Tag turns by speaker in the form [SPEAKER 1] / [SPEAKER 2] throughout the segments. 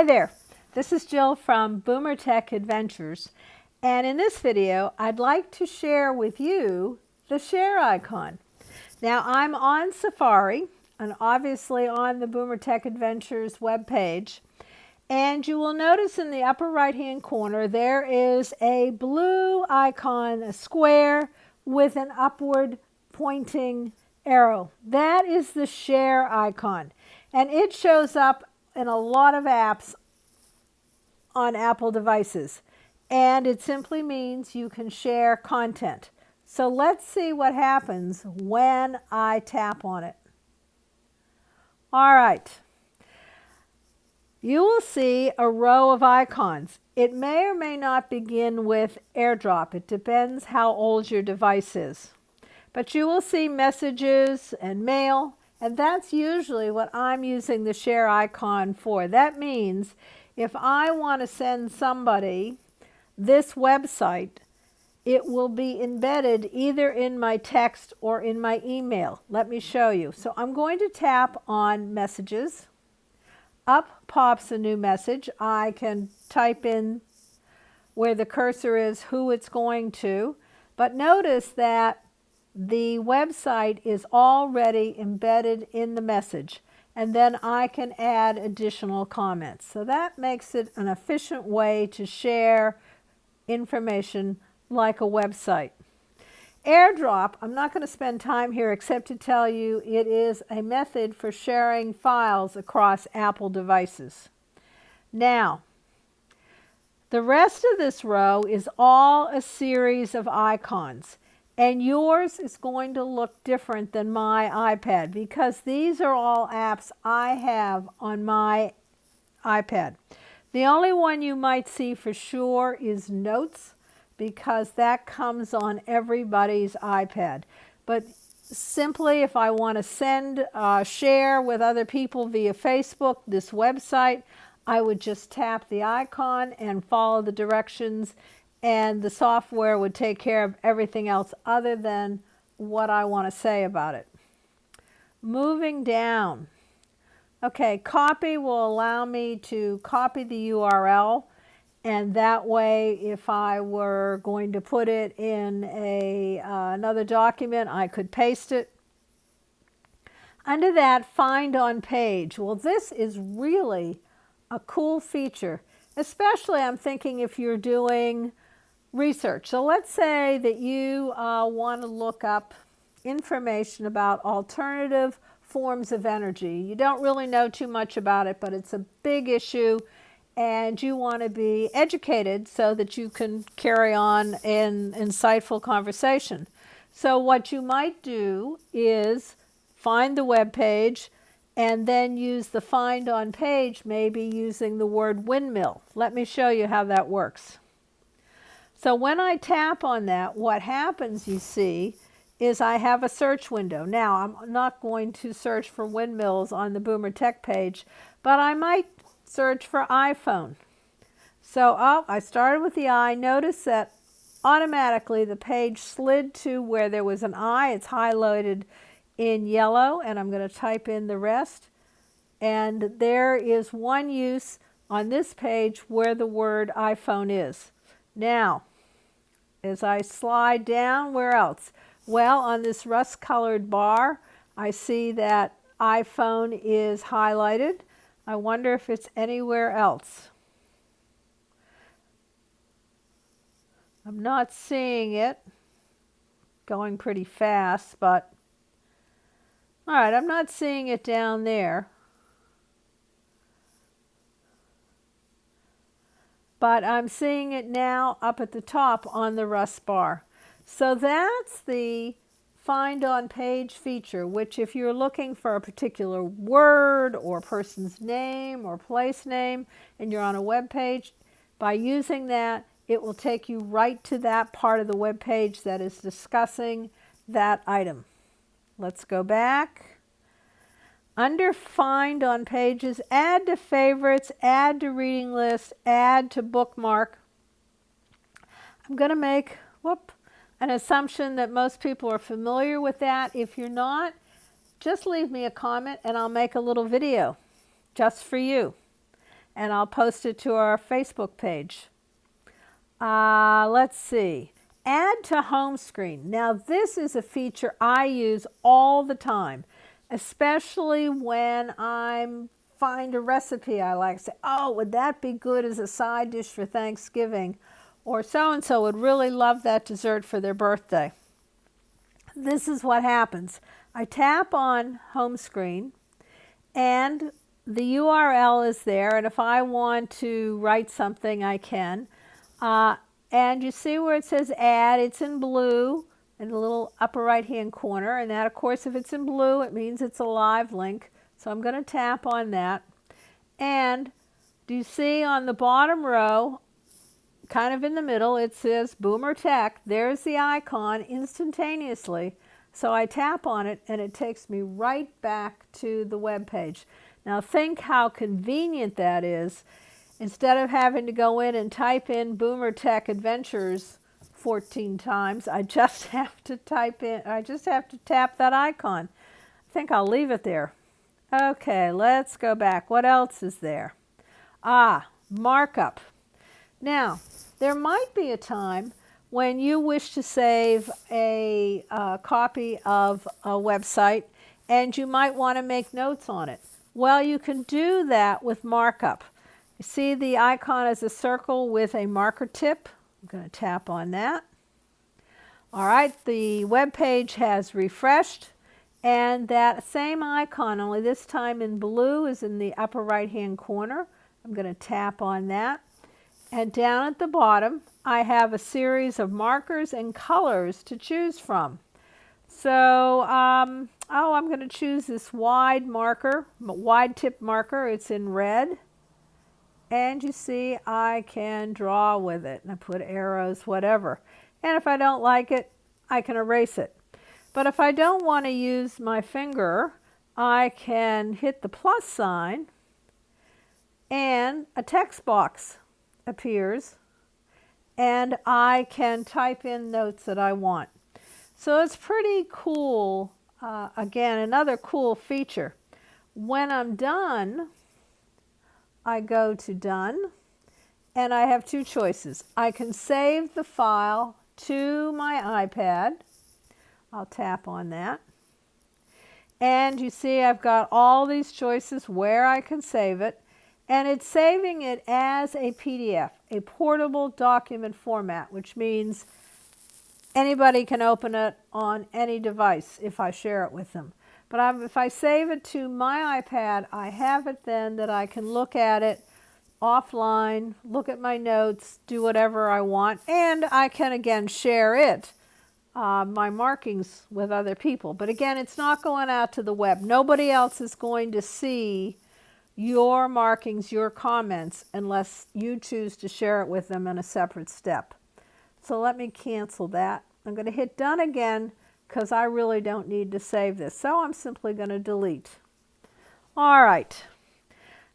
[SPEAKER 1] Hi there, this is Jill from Boomer Tech Adventures and in this video I'd like to share with you the share icon. Now I'm on Safari and obviously on the Boomer Tech Adventures webpage and you will notice in the upper right hand corner there is a blue icon, a square with an upward pointing arrow. That is the share icon and it shows up in a lot of apps on Apple devices. And it simply means you can share content. So let's see what happens when I tap on it. All right. You will see a row of icons. It may or may not begin with AirDrop. It depends how old your device is. But you will see messages and mail, and that's usually what I'm using the share icon for. That means if I want to send somebody this website, it will be embedded either in my text or in my email. Let me show you. So I'm going to tap on messages. Up pops a new message. I can type in where the cursor is, who it's going to. But notice that the website is already embedded in the message and then I can add additional comments. So that makes it an efficient way to share information like a website. AirDrop, I'm not going to spend time here except to tell you it is a method for sharing files across Apple devices. Now, the rest of this row is all a series of icons. And yours is going to look different than my iPad because these are all apps I have on my iPad. The only one you might see for sure is Notes because that comes on everybody's iPad. But simply if I want to send, uh, share with other people via Facebook, this website, I would just tap the icon and follow the directions and the software would take care of everything else other than what I want to say about it. Moving down. Okay, copy will allow me to copy the URL and that way if I were going to put it in a uh, another document I could paste it. Under that find on page. Well this is really a cool feature especially I'm thinking if you're doing research. So let's say that you uh, want to look up information about alternative forms of energy. You don't really know too much about it, but it's a big issue and you want to be educated so that you can carry on an insightful conversation. So what you might do is find the web page and then use the find on page, maybe using the word windmill. Let me show you how that works. So when I tap on that, what happens, you see, is I have a search window. Now, I'm not going to search for windmills on the Boomer Tech page, but I might search for iPhone. So oh, I started with the I. Notice that automatically the page slid to where there was an I. It's highlighted in yellow, and I'm going to type in the rest. And there is one use on this page where the word iPhone is. Now, as I slide down, where else? Well, on this rust colored bar, I see that iPhone is highlighted. I wonder if it's anywhere else. I'm not seeing it going pretty fast, but all right, I'm not seeing it down there. But I'm seeing it now up at the top on the Rust bar. So that's the find on page feature, which if you're looking for a particular word or person's name or place name and you're on a web page, by using that, it will take you right to that part of the web page that is discussing that item. Let's go back. Under Find on Pages, add to favorites, add to reading list, add to bookmark. I'm going to make whoop, an assumption that most people are familiar with that. If you're not, just leave me a comment and I'll make a little video just for you. and I'll post it to our Facebook page. Uh, let's see. Add to home screen. Now, this is a feature I use all the time, especially when I'm find a recipe I like. Say, oh, would that be good as a side dish for Thanksgiving? Or so and so would really love that dessert for their birthday. This is what happens. I tap on home screen and the URL is there. And if I want to write something, I can. Uh, and you see where it says add, it's in blue in the little upper right hand corner. And that, of course, if it's in blue, it means it's a live link. So I'm going to tap on that. And do you see on the bottom row, kind of in the middle, it says Boomer Tech. There's the icon instantaneously. So I tap on it and it takes me right back to the web page. Now think how convenient that is. Instead of having to go in and type in Boomer Tech Adventures 14 times, I just have to type in, I just have to tap that icon. I think I'll leave it there. Okay, let's go back. What else is there? Ah, markup. Now, there might be a time when you wish to save a uh, copy of a website and you might want to make notes on it. Well, you can do that with markup. You see the icon as a circle with a marker tip. I'm going to tap on that. All right, the web page has refreshed. And that same icon, only this time in blue, is in the upper right hand corner. I'm going to tap on that. And down at the bottom, I have a series of markers and colors to choose from. So, um, oh, I'm going to choose this wide marker, wide tip marker. It's in red. And you see, I can draw with it. And I put arrows, whatever. And if I don't like it, I can erase it. But if I don't want to use my finger, I can hit the plus sign and a text box appears and I can type in notes that I want. So it's pretty cool. Uh, again, another cool feature. When I'm done, I go to done and I have two choices. I can save the file to my iPad I'll tap on that. And you see I've got all these choices where I can save it. And it's saving it as a PDF, a portable document format, which means anybody can open it on any device if I share it with them. But I'm, if I save it to my iPad, I have it then that I can look at it offline, look at my notes, do whatever I want, and I can again share it uh, my markings with other people. But again, it's not going out to the web. Nobody else is going to see your markings, your comments, unless you choose to share it with them in a separate step. So let me cancel that. I'm going to hit done again because I really don't need to save this. So I'm simply going to delete. All right.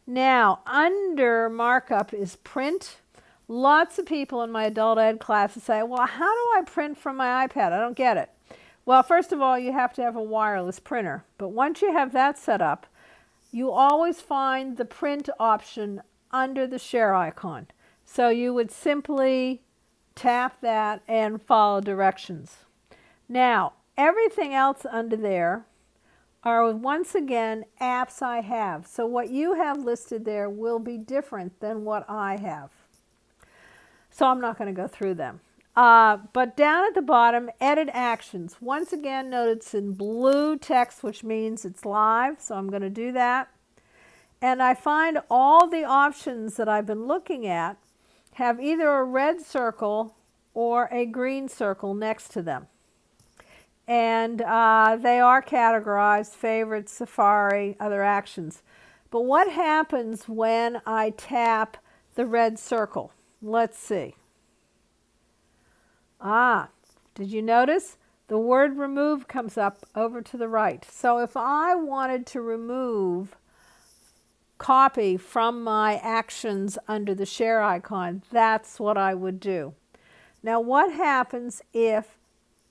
[SPEAKER 1] Now, under markup is print Lots of people in my adult ed classes say, well, how do I print from my iPad? I don't get it. Well, first of all, you have to have a wireless printer. But once you have that set up, you always find the print option under the share icon. So you would simply tap that and follow directions. Now, everything else under there are once again apps I have. So what you have listed there will be different than what I have. So I'm not going to go through them. Uh, but down at the bottom, edit actions. Once again, note it's in blue text, which means it's live. So I'm going to do that. And I find all the options that I've been looking at have either a red circle or a green circle next to them. And uh, they are categorized, favorites, Safari, other actions. But what happens when I tap the red circle? Let's see. Ah, did you notice? The word remove comes up over to the right. So if I wanted to remove copy from my actions under the share icon, that's what I would do. Now what happens if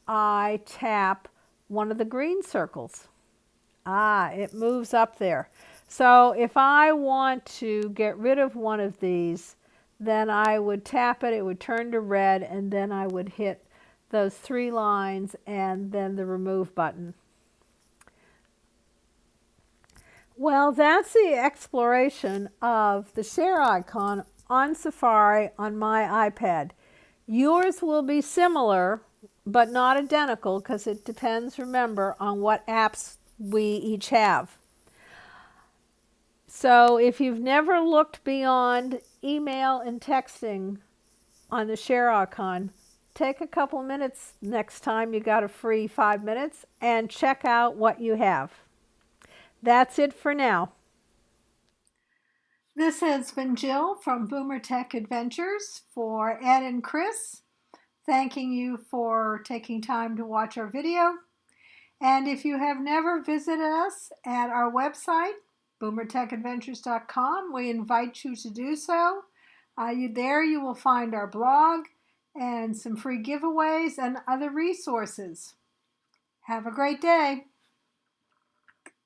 [SPEAKER 1] I tap one of the green circles? Ah, it moves up there. So if I want to get rid of one of these, then I would tap it, it would turn to red, and then I would hit those three lines and then the remove button. Well, that's the exploration of the share icon on Safari on my iPad. Yours will be similar, but not identical because it depends, remember, on what apps we each have. So if you've never looked beyond email and texting on the share icon, take a couple minutes next time you got a free five minutes and check out what you have. That's it for now. This has been Jill from Boomer Tech Adventures for Ed and Chris. Thanking you for taking time to watch our video. And if you have never visited us at our website, boomertechadventures.com, we invite you to do so. Uh, you, there you will find our blog and some free giveaways and other resources. Have a great day.